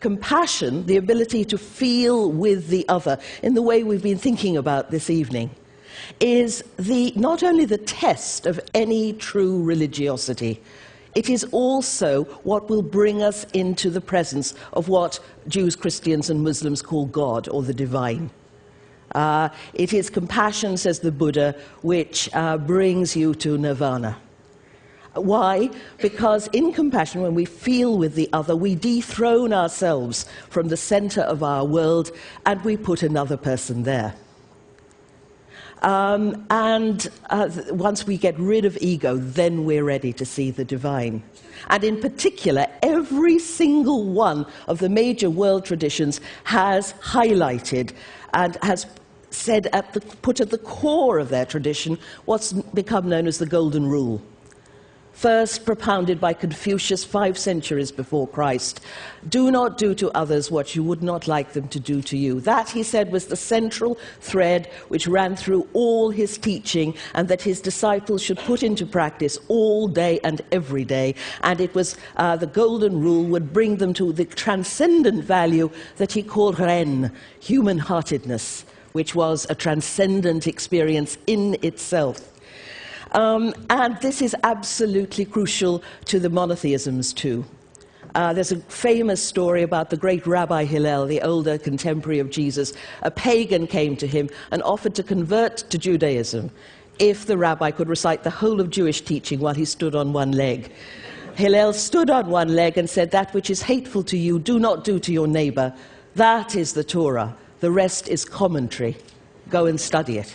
compassion, the ability to feel with the other in the way we've been thinking about this evening, is the, not only the test of any true religiosity, it is also what will bring us into the presence of what Jews, Christians, and Muslims call God or the divine. Uh, it is compassion, says the Buddha, which uh, brings you to nirvana. Why? Because in compassion, when we feel with the other, we dethrone ourselves from the center of our world and we put another person there. Um, and uh, once we get rid of ego, then we're ready to see the divine. And in particular, every single one of the major world traditions has highlighted and has said at the, put at the core of their tradition what's become known as the Golden Rule first propounded by Confucius five centuries before Christ. Do not do to others what you would not like them to do to you. That, he said, was the central thread which ran through all his teaching and that his disciples should put into practice all day and every day. And it was uh, the golden rule would bring them to the transcendent value that he called ren, human heartedness, which was a transcendent experience in itself. Um, and this is absolutely crucial to the monotheisms too. Uh, there's a famous story about the great Rabbi Hillel, the older contemporary of Jesus. A pagan came to him and offered to convert to Judaism if the rabbi could recite the whole of Jewish teaching while he stood on one leg. Hillel stood on one leg and said, That which is hateful to you, do not do to your neighbor. That is the Torah. The rest is commentary. Go and study it.